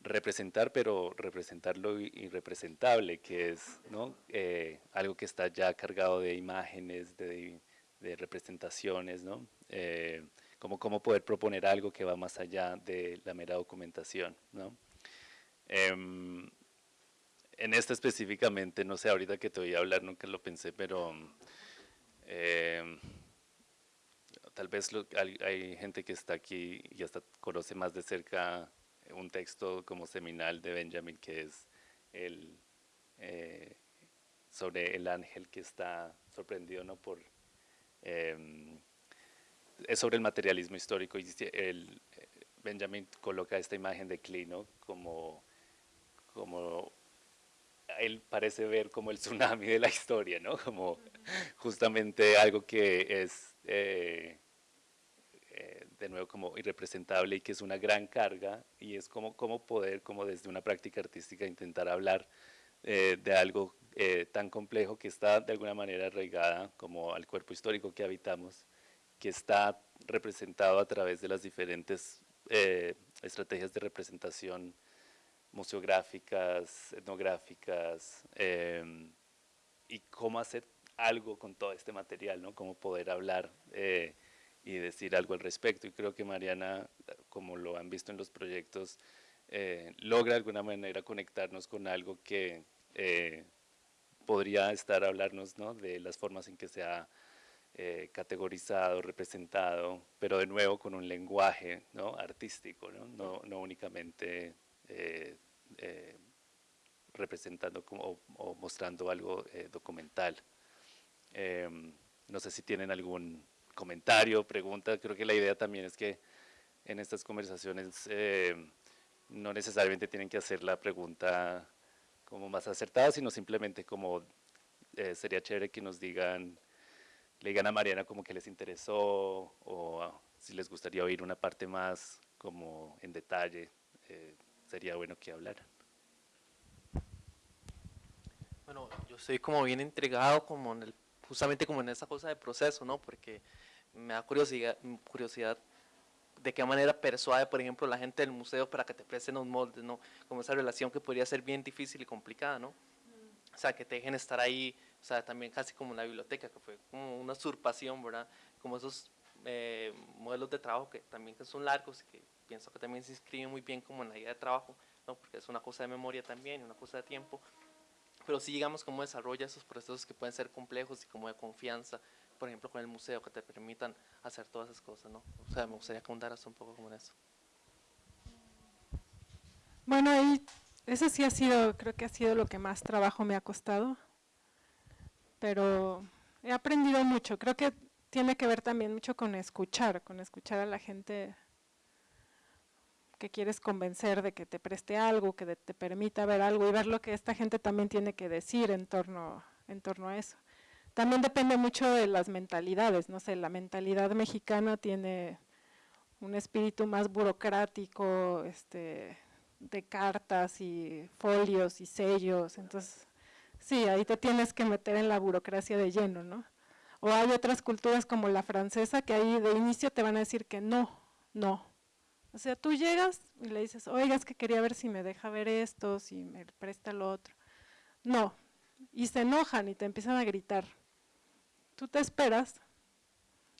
Speaker 1: representar, pero representar lo irrepresentable, que es ¿no? Eh, algo que está ya cargado de imágenes, de, de representaciones, ¿no? Eh, como cómo poder proponer algo que va más allá de la mera documentación, ¿no? Em, en esto específicamente, no sé, ahorita que te voy a hablar, nunca lo pensé, pero em, tal vez hay, hay, gente que está aquí y hasta conoce más de cerca un texto como seminal de Benjamin que es el, eh, sobre el ángel que está sorprendido ¿no? por... Eh, es sobre el materialismo histórico y Benjamin coloca esta imagen de Clino como, como él parece ver como el tsunami de la historia, ¿no? Como justamente algo que es eh, eh, de nuevo como irrepresentable y que es una gran carga y es como, como poder como desde una práctica artística intentar hablar eh, de algo tan complejo que está de alguna manera arraigada como al cuerpo histórico que habitamos, que está representado a través de las diferentes estrategias de representación museográficas, etnográficas, y cómo hacer algo con todo este material, ¿no? Cómo poder hablar y decir algo al respecto. Y creo que Mariana, como lo han visto en los proyectos, eh, logra de alguna manera conectarnos con algo que eh, podría estar a hablarnos ¿no? de las formas en que se ha eh, categorizado, representado, pero de nuevo con un lenguaje ¿no? artístico, ¿no? No, no únicamente representando como, o, mostrando algo documental. no sé si tienen algún comentario, pregunta. Creo que la idea también es que en estas conversaciones eh, no necesariamente tienen que hacer la pregunta como más acertada, sino simplemente como eh, sería chévere que nos digan, le digan a Mariana como que les interesó o si les gustaría oír una parte más como en detalle, eh, sería bueno que hablaran.
Speaker 4: Bueno, yo estoy como bien entregado como en el justamente como en esa cosa de proceso, ¿no? Porque me da curiosidad, curiosidad de qué manera persuade, por ejemplo, la gente del museo para que te presten los moldes, ¿no? Como esa relación que podría ser bien difícil y complicada, ¿no? O sea, que te dejen estar ahí, o sea, también casi como en la biblioteca, que fue como una usurpación, ¿verdad? Como esos eh, modelos de trabajo que también que son largos y que pienso que también se inscriben muy bien como en la idea de trabajo, ¿no? Porque es una cosa de memoria también, una cosa de tiempo, pero sí digamos cómo desarrolla esos procesos que pueden ser complejos y como de confianza, por ejemplo con el museo, que te permitan hacer todas esas cosas, ¿no? O sea, me gustaría contar un poco como en eso.
Speaker 2: Bueno, ahí eso sí ha sido, creo que ha sido lo que más trabajo me ha costado, pero he aprendido mucho, creo que tiene que ver también mucho con escuchar, con escuchar a la gente que quieres convencer de que te preste algo, que te permita ver algo y ver lo que esta gente también tiene que decir en torno, en torno a eso. También depende mucho de las mentalidades, no sé, la mentalidad mexicana tiene un espíritu más burocrático, este, de cartas y folios y sellos, entonces sí, ahí te tienes que meter en la burocracia de lleno, ¿no? O hay otras culturas como la francesa que ahí de inicio te van a decir que no, no. O sea, tú llegas y le dices, oiga, es que quería ver si me deja ver esto, si me presta lo otro. No, y se enojan y te empiezan a gritar. Tú te esperas,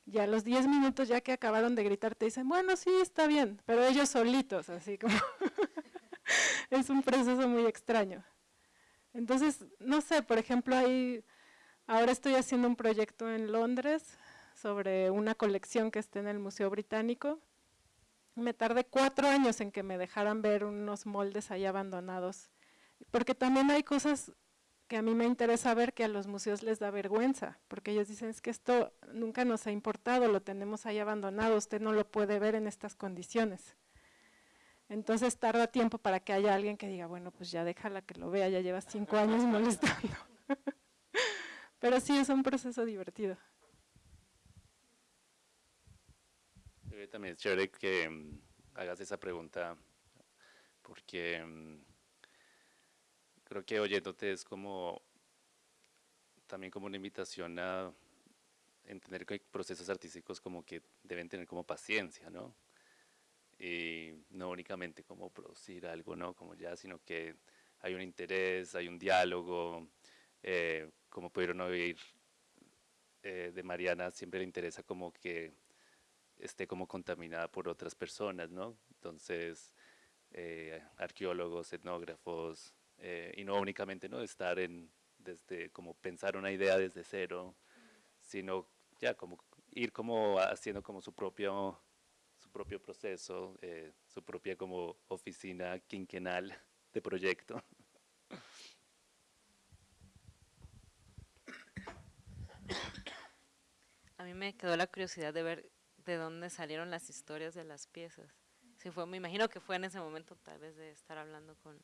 Speaker 2: y a los 10 minutos ya que acabaron de gritar te dicen, bueno, sí, está bien, pero ellos solitos, así como es un proceso muy extraño. Entonces, no sé, por ejemplo, ahí, ahora estoy haciendo un proyecto en Londres sobre una colección que está en el Museo Británico. Me tardé cuatro años en que me dejaran ver unos moldes ahí abandonados, porque también hay cosas que a mí me interesa ver que a los museos les da vergüenza, porque ellos dicen es que esto nunca nos ha importado, lo tenemos ahí abandonado, usted no lo puede ver en estas condiciones. Entonces tarda tiempo para que haya alguien que diga, bueno, pues ya déjala que lo vea, ya lleva cinco años molestando. Pero sí, es un proceso divertido.
Speaker 1: También es chévere que mm, hagas esa pregunta, porque mm, creo que oyéndote es como, también como una invitación a entender que hay procesos artísticos como que deben tener como paciencia, ¿no? Y no únicamente como producir algo, ¿no? Como ya, sino que hay un interés, hay un diálogo, eh, como pudieron oír eh, de Mariana, siempre le interesa como que esté como contaminada por otras personas, ¿no? Entonces, eh, arqueólogos, etnógrafos, y no únicamente no estar en, desde, como pensar una idea desde cero, sino ya como ir como haciendo como su propio propio proceso, eh, su propia como oficina quinquenal de proyecto.
Speaker 5: A mí me quedó la curiosidad de ver de dónde salieron las historias de las piezas. Fue, me imagino que fue en ese momento tal vez de estar hablando con,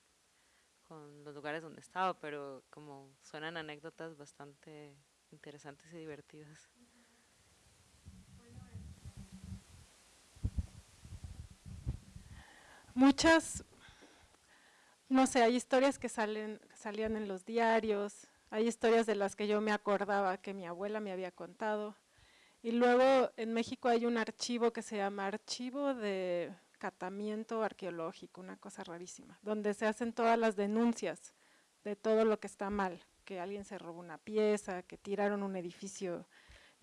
Speaker 5: con los lugares donde estaba, pero como suenan anécdotas bastante interesantes y divertidas.
Speaker 2: Muchas, no sé, hay historias que salen, salían en los diarios, hay historias de las que yo me acordaba que mi abuela me había contado. Y luego en México hay un archivo que se llama Archivo de Catamiento Arqueológico, una cosa rarísima, donde se hacen todas las denuncias de todo lo que está mal, que alguien se robó una pieza, que tiraron un edificio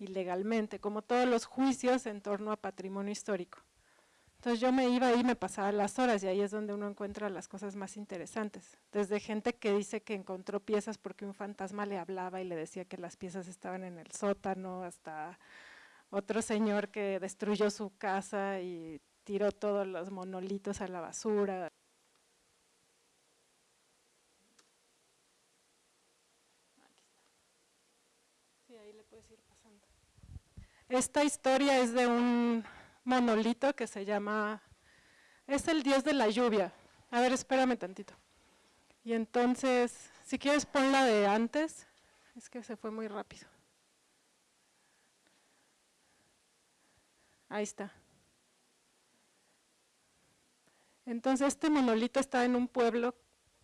Speaker 2: ilegalmente, como todos los juicios en torno a patrimonio histórico. Entonces yo me iba ahí, me pasaba las horas y ahí es donde uno encuentra las cosas más interesantes. Desde gente que dice que encontró piezas porque un fantasma le hablaba y le decía que las piezas estaban en el sótano, hasta otro señor que destruyó su casa y tiró todos los monolitos a la basura. Esta historia es de un monolito que se llama, es el dios de la lluvia. A ver, espérame tantito. Y entonces, si quieres ponla de antes, es que se fue muy rápido. Ahí está. Entonces este monolito está en un pueblo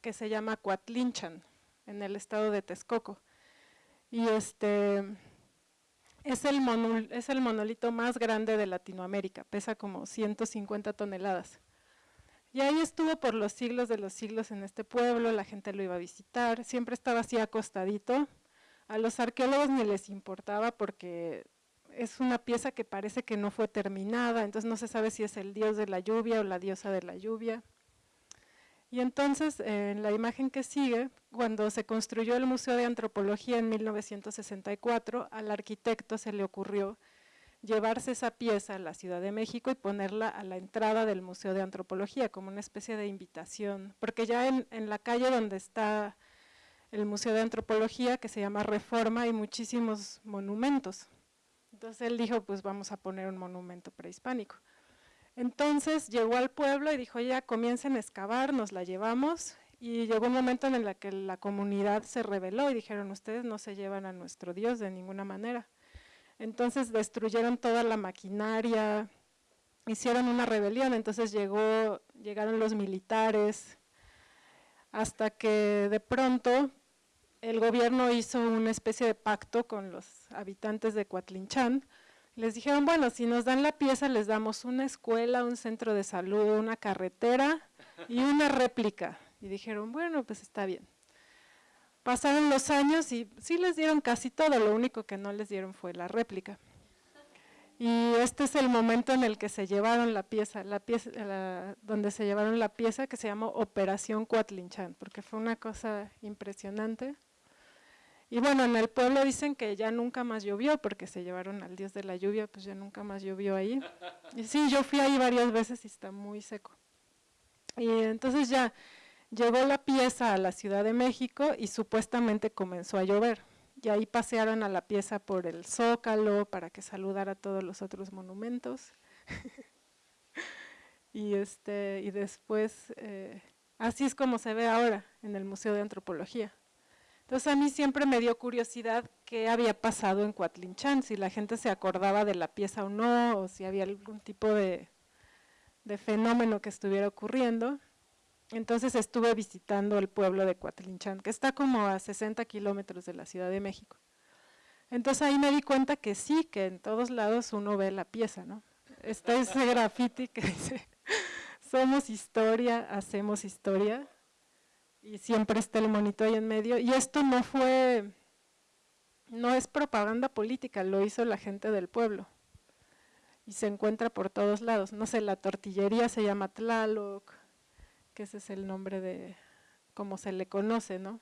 Speaker 2: que se llama Coatlinchan, en el estado de Texcoco. Y este, es el, es el monolito más grande de Latinoamérica, pesa como 150 toneladas. Y ahí estuvo por los siglos de los siglos en este pueblo, la gente lo iba a visitar, siempre estaba así acostadito. A los arqueólogos ni les importaba porque es una pieza que parece que no fue terminada, entonces no se sabe si es el dios de la lluvia o la diosa de la lluvia. Y entonces, en la imagen que sigue, cuando se construyó el Museo de Antropología en 1964, al arquitecto se le ocurrió llevarse esa pieza a la Ciudad de México y ponerla a la entrada del Museo de Antropología, como una especie de invitación, porque ya en, en la calle donde está el Museo de Antropología, que se llama Reforma, hay muchísimos monumentos. Entonces él dijo, pues vamos a poner un monumento prehispánico. Entonces llegó al pueblo y dijo, ya comiencen a excavar, nos la llevamos, y llegó un momento en el que la comunidad se rebeló y dijeron, ustedes no se llevan a nuestro Dios de ninguna manera. Entonces destruyeron toda la maquinaria, hicieron una rebelión, entonces llegaron los militares, hasta que de pronto el gobierno hizo una especie de pacto con los habitantes de Coatlinchán, les dijeron, bueno, si nos dan la pieza les damos una escuela, un centro de salud, una carretera y una réplica. Y dijeron, bueno, pues está bien. Pasaron los años y sí les dieron casi todo, lo único que no les dieron fue la réplica. Y este es el momento en el que se llevaron la pieza, la pieza la, donde se llevaron la pieza que se llamó Operación Cuatlinchan, porque fue una cosa impresionante. Y bueno, en el pueblo dicen que ya nunca más llovió, porque se llevaron al dios de la lluvia, pues ya nunca más llovió ahí. Y sí, yo fui ahí varias veces y está muy seco. Y entonces ya Llegó la pieza a la Ciudad de México y supuestamente comenzó a llover. Y ahí pasearon a la pieza por el Zócalo para que saludara a todos los otros monumentos. y, este, y después, eh, así es como se ve ahora en el Museo de Antropología. Entonces a mí siempre me dio curiosidad qué había pasado en Coatlinchan, si la gente se acordaba de la pieza o no, o si había algún tipo de, fenómeno que estuviera ocurriendo. Entonces estuve visitando el pueblo de Coatlinchán, que está como a 60 kilómetros de la Ciudad de México. Entonces ahí me di cuenta que sí, que en todos lados uno ve la pieza, ¿no? Está ese graffiti que dice, somos historia, hacemos historia, y siempre está el monito ahí en medio. Y esto no fue, no es propaganda política, lo hizo la gente del pueblo. Y se encuentra por todos lados. No sé, la tortillería se llama Tlaloc, que ese es el nombre de cómo se le conoce, ¿no?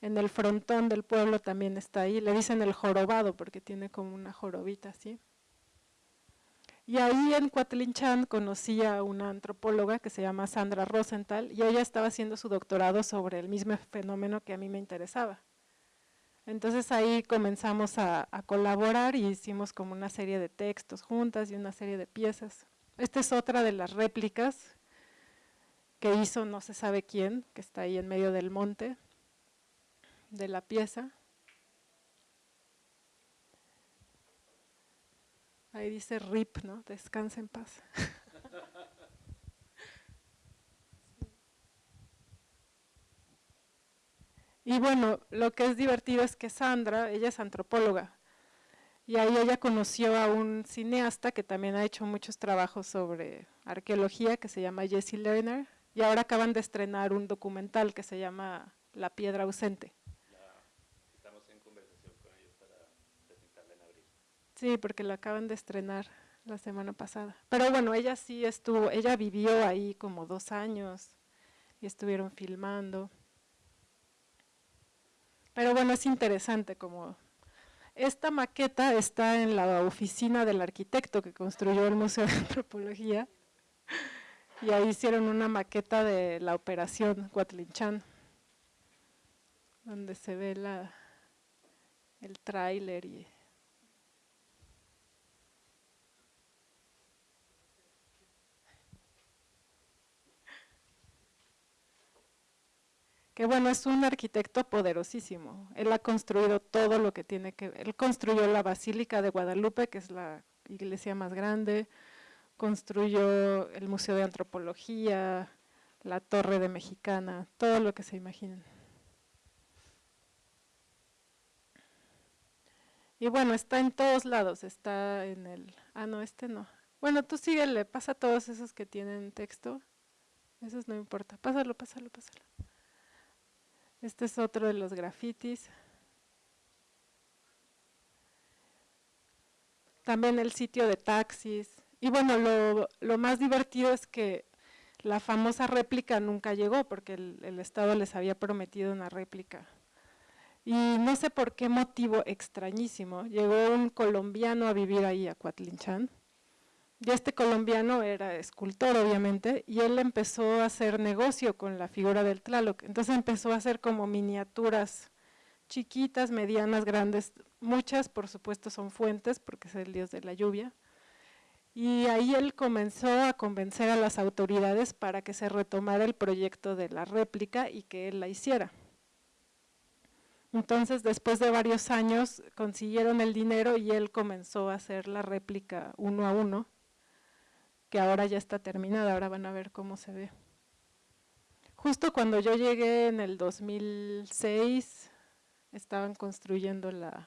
Speaker 2: En el frontón del pueblo también está ahí, le dicen el jorobado porque tiene como una jorobita así. Y ahí en Cuatlinchan conocí a una antropóloga que se llama Sandra Rosenthal y ella estaba haciendo su doctorado sobre el mismo fenómeno que a mí me interesaba. Entonces ahí comenzamos a, colaborar y hicimos como una serie de textos juntas y una serie de piezas. Esta es otra de las réplicas que hizo no se sabe quién, que está ahí en medio del monte de la pieza. Ahí dice RIP, ¿no? Descansa en paz. Y bueno, lo que es divertido es que Sandra, ella es antropóloga, y ahí ella conoció a un cineasta que también ha hecho muchos trabajos sobre arqueología, que se llama Jesse Lerner, y ahora acaban de estrenar un documental que se llama La piedra ausente.
Speaker 1: estamos en conversación con ellos para presentarla en abril.
Speaker 2: Sí, porque la acaban de estrenar la semana pasada. Pero bueno, ella sí estuvo, ella vivió ahí como dos años y estuvieron filmando. Pero bueno, es interesante como esta maqueta está en la oficina del arquitecto que construyó el Museo de Antropología y ahí hicieron una maqueta de la operación Cuatlinchan, donde se ve la, el tráiler y que bueno, es un arquitecto poderosísimo. Él ha construido todo lo que tiene que ver. Él construyó la Basílica de Guadalupe, que es la iglesia más grande, construyó el Museo de Antropología, la Torre de Mexicana, todo lo que se imaginen. Y bueno, está en todos lados, está en el... Ah, no, este no. Bueno, tú síguele, pasa todos esos que tienen texto. Esos no importa. Pásalo, pásalo, pásalo. Este es otro de los grafitis. También el sitio de taxis. Y bueno, lo, más divertido es que la famosa réplica nunca llegó porque el, el, Estado les había prometido una réplica. Y no sé por qué motivo extrañísimo, llegó un colombiano a vivir ahí a Cuatlinchan. Y este colombiano era escultor, obviamente, y él empezó a hacer negocio con la figura del Tlaloc. Entonces empezó a hacer como miniaturas chiquitas, medianas, grandes. Muchas, por supuesto, son fuentes, porque es el dios de la lluvia. Y ahí él comenzó a convencer a las autoridades para que se retomara el proyecto de la réplica y que él la hiciera. Entonces, después de varios años, consiguieron el dinero y él comenzó a hacer la réplica uno a uno, que ahora ya está terminada, ahora van a ver cómo se ve. Justo cuando yo llegué en el 2006, estaban construyendo la,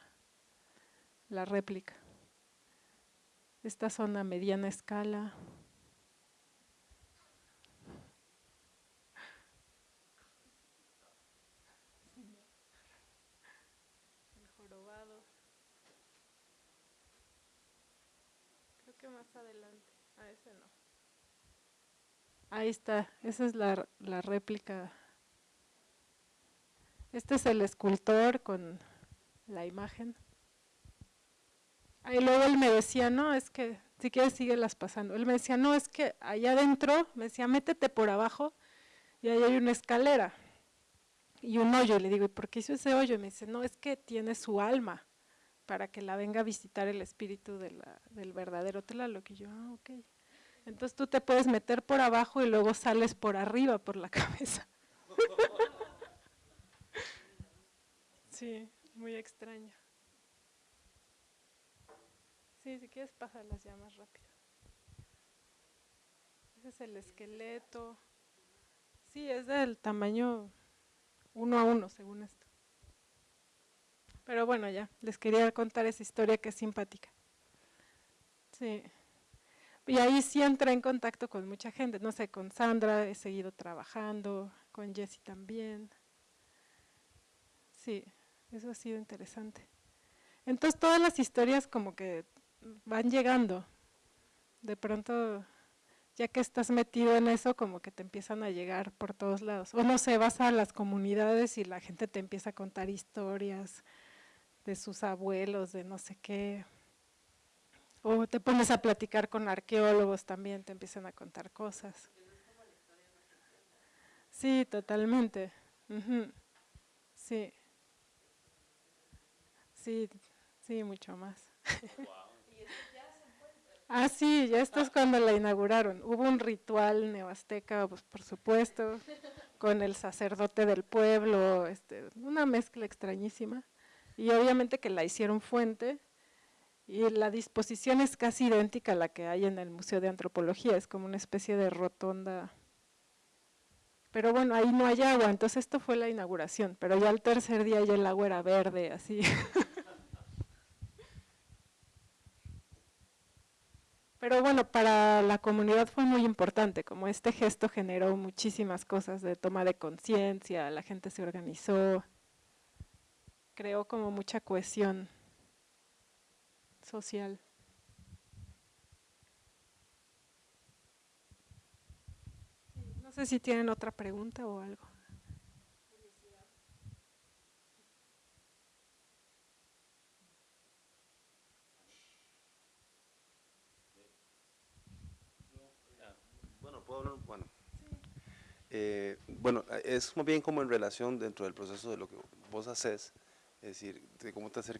Speaker 2: la réplica. Esta zona mediana escala. El jorobado. Creo que más adelante. Ah, ese no. Ahí está, esa es la, la réplica. Este es el escultor con la imagen. Y luego él me decía, no, es que si quieres síguelas pasando. Él me decía, no, es que allá adentro, me decía, métete por abajo y ahí hay una escalera y un hoyo. Le digo, ¿y por qué hizo ese hoyo? Y me dice, no, es que tiene su alma para que la venga a visitar el espíritu del verdadero Tlaloc. Y yo, ah, ok. Entonces tú te puedes meter por abajo y luego sales por arriba, por la cabeza. sí, muy extraño. Sí, si quieres pásalas ya más rápido. Ese es el esqueleto. Sí, es del tamaño uno a uno, según esto. Pero bueno, ya, les quería contar esa historia que es simpática. Sí. Y ahí sí entré en contacto con mucha gente, no sé, con Sandra he seguido trabajando, con Jessie también. Sí, eso ha sido interesante. Entonces todas las historias como que van llegando. De pronto, ya que estás metido en eso, como que te empiezan a llegar por todos lados. O no sé, vas a las comunidades y la gente te empieza a contar historias de sus abuelos, de no sé qué. O te pones a platicar con arqueólogos también, te empiezan a contar cosas. Sí, totalmente. Sí. Sí, sí, mucho más. Ah, sí, ya esto es cuando la inauguraron. Hubo un ritual neoazteca, pues, por supuesto, con el sacerdote del pueblo, este, una mezcla extrañísima. Y obviamente que la hicieron fuente, y la disposición es casi idéntica a la que hay en el Museo de Antropología, es como una especie de rotonda. Pero bueno, ahí no hay agua, entonces esto fue la inauguración, pero ya el tercer día ya el agua era verde, así. Pero bueno, para la comunidad fue muy importante, como este gesto generó muchísimas cosas de toma de conciencia, la gente se organizó, creó como mucha cohesión social. No sé si tienen otra pregunta o algo.
Speaker 6: Bueno, eh, bueno, es más bien como en relación dentro del proceso de lo que vos haces, es decir, de cómo te